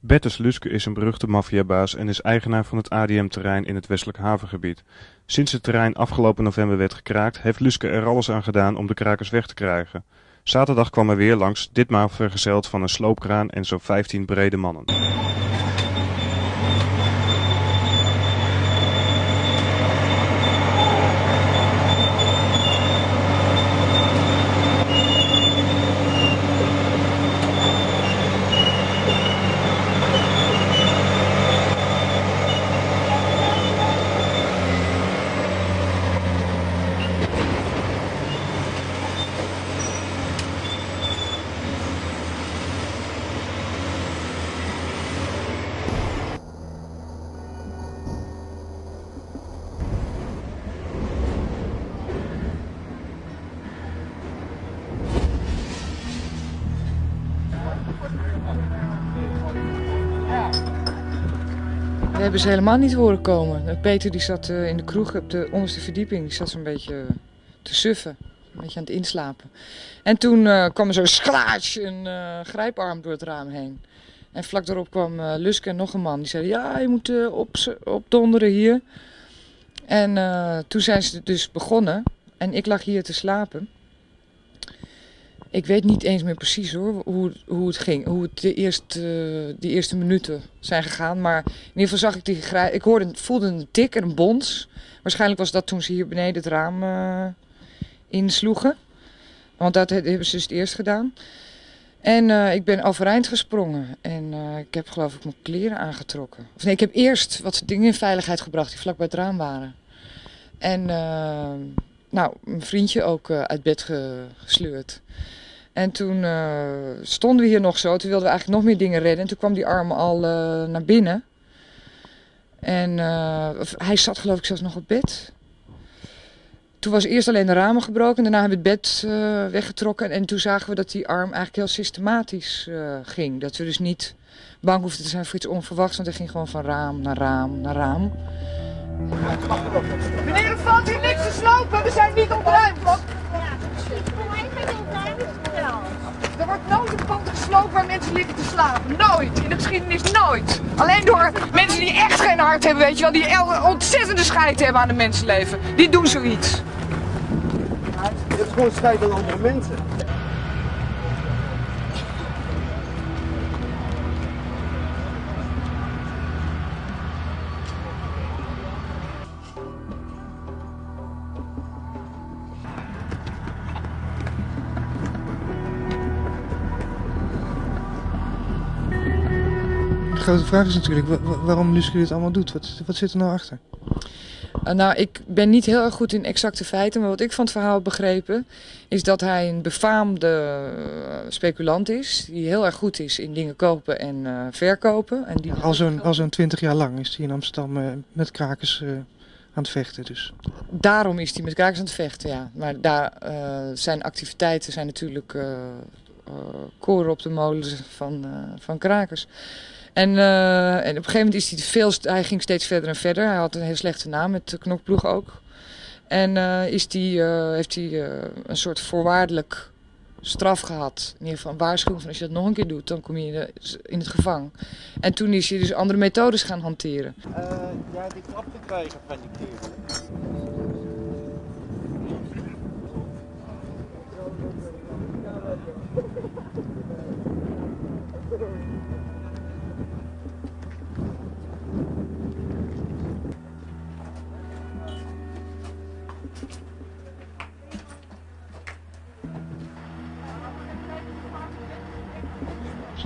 Bertus Luske is een beruchte maffiabaas en is eigenaar van het ADM-terrein in het westelijk havengebied. Sinds het terrein afgelopen november werd gekraakt, heeft Luske er alles aan gedaan om de krakers weg te krijgen. Zaterdag kwam er weer langs, ditmaal vergezeld van een sloopkraan en zo'n 15 brede mannen. We hebben ze helemaal niet horen komen. Peter die zat eh, in de kroeg op de onderste verdieping. Die zat zo'n beetje te suffen. Een beetje aan het inslapen. En toen eh, kwam er zo schlaatsch een eh, grijparm door het raam heen. En vlak daarop kwam uh, Luske en nog een man. Die zeiden, ja, je moet op, opdonderen hier. En toen zijn ze dus begonnen. En ik lag hier te slapen. Ik weet niet eens meer precies hoor, hoe, hoe het ging. Hoe het de eerste, die eerste minuten zijn gegaan. Maar in ieder geval zag ik die. Ik hoorde, voelde een tik en een bons. Waarschijnlijk was dat toen ze hier beneden het raam uh, insloegen. Want dat hebben ze dus het eerst gedaan. En uh, ik ben overeind gesprongen. En uh, ik heb geloof ik mijn kleren aangetrokken. Of nee, ik heb eerst wat dingen in veiligheid gebracht die vlak bij het raam waren. En nou, mijn vriendje ook uit bed gesleurd. En toen uh, stonden we hier nog zo. Toen wilden we eigenlijk nog meer dingen redden. En toen kwam die arm al uh, naar binnen. En hij zat geloof ik zelfs nog op bed. Toen was eerst alleen de ramen gebroken. Daarna hebben we het bed weggetrokken. En toen zagen we dat die arm eigenlijk heel systematisch ging. Dat we dus niet bang hoefden te zijn voor iets onverwachts. Want hij ging gewoon van raam naar raam naar raam. Meneer, er valt hier niks te slopen. We zijn niet ontruimd. Er wordt nooit een pand gesloopt waar mensen liggen te slapen. Nooit. In de geschiedenis nooit. Alleen door mensen die echt geen hart hebben, weet je wel. Die ontzettende scheid hebben aan de mensenleven. Die doen zoiets. Het is gewoon scheid aan andere mensen. Grote vraag is natuurlijk waarom Luske dit allemaal doet. Wat, wat zit er nou achter? Uh, nou, ik ben niet heel erg goed in exacte feiten, maar wat ik van het verhaal heb begrepen is dat hij een befaamde uh, speculant is, die heel erg goed is in dingen kopen en uh, verkopen. En die ja, al zo'n zo 20 jaar lang is hij in Amsterdam met krakers aan het vechten dus. Daarom is hij met krakers aan het vechten, ja. Maar daar, zijn activiteiten zijn natuurlijk koren op de molen van, van krakers. En, uh, en op een gegeven moment is hij veel, hij ging steeds verder en verder. Hij had een heel slechte naam met de knokploeg ook. En uh, is die, uh, heeft hij een soort voorwaardelijk straf gehad. In ieder geval waarschuwing van als je dat nog een keer doet, dan kom je in het gevangen. En toen is hij dus andere methodes gaan hanteren. ja, die klap te krijgen van die keer.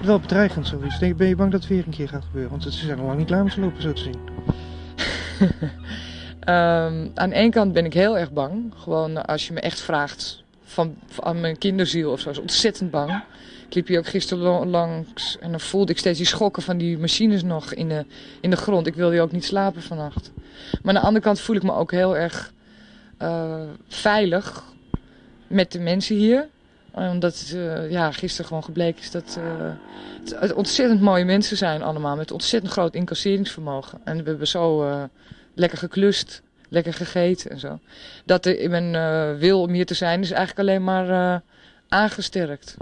Wel bedreigend zoiets? Denk, ben je bang dat het weer een keer gaat gebeuren? Want ze zijn al lang niet klaar met ze lopen zo te zien. um, aan ene kant ben ik heel erg bang. Gewoon als je me echt vraagt van, van mijn kinderziel of zo. is ontzettend bang. Ik liep hier ook gisteren langs en dan voelde ik steeds die schokken van die machines nog in de, in de grond. Ik wilde ook niet slapen vannacht. Maar aan de andere kant voel ik me ook heel erg uh, veilig met de mensen hier omdat het uh, ja, gisteren gewoon gebleken is dat uh, het ontzettend mooie mensen zijn allemaal. Met ontzettend groot incasseringsvermogen. En we hebben zo lekker geklust, lekker gegeten en zo. Dat in mijn wil om hier te zijn is eigenlijk alleen maar aangesterkt.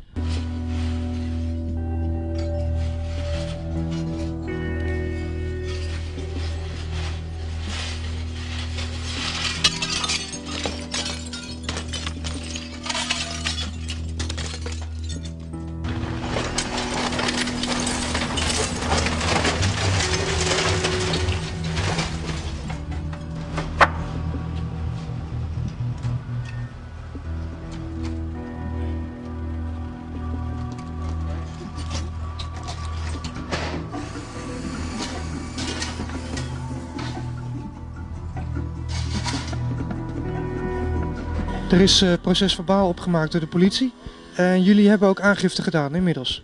Er is uh, procesverbaal opgemaakt door de politie. En jullie hebben ook aangifte gedaan inmiddels.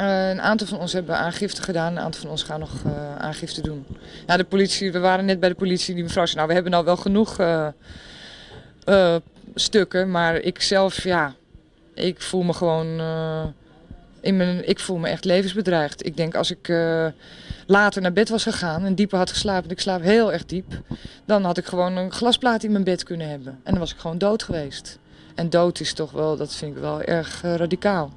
Uh, een aantal van ons hebben aangifte gedaan, een aantal van ons gaan nog uh, aangifte doen. Ja, de politie, we waren net bij de politie, die mevrouw zei, nou we hebben nou wel genoeg stukken, maar ik zelf, ja, ik voel me gewoon, ik voel me echt levensbedreigd. Ik denk als ik later naar bed was gegaan en dieper had geslapen, ik slaap heel erg diep, dan had ik gewoon een glasplaat in mijn bed kunnen hebben. En dan was ik gewoon dood geweest. En dood is toch wel, dat vind ik wel erg radicaal.